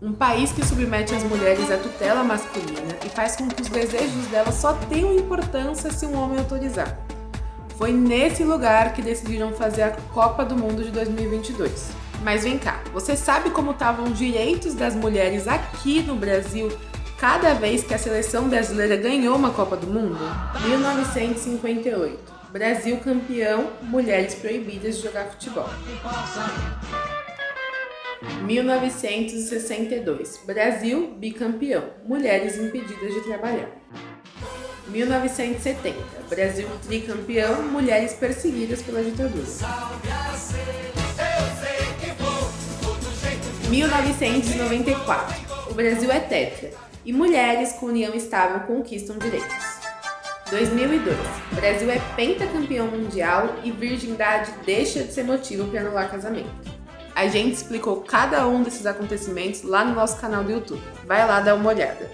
Um país que submete as mulheres à tutela masculina e faz com que os desejos delas só tenham importância se um homem autorizar. Foi nesse lugar que decidiram fazer a Copa do Mundo de 2022. Mas vem cá, você sabe como estavam os direitos das mulheres aqui no Brasil cada vez que a seleção brasileira ganhou uma Copa do Mundo? 1958. Brasil campeão, mulheres proibidas de jogar futebol. 1962. Brasil bicampeão. Mulheres impedidas de trabalhar. 1970. Brasil tricampeão. Mulheres perseguidas pela ditadura. 1994. O Brasil é tetra. E mulheres com união estável conquistam direitos. 2002. Brasil é pentacampeão mundial e virgindade deixa de ser motivo para anular casamento. A gente explicou cada um desses acontecimentos lá no nosso canal do YouTube. Vai lá dar uma olhada.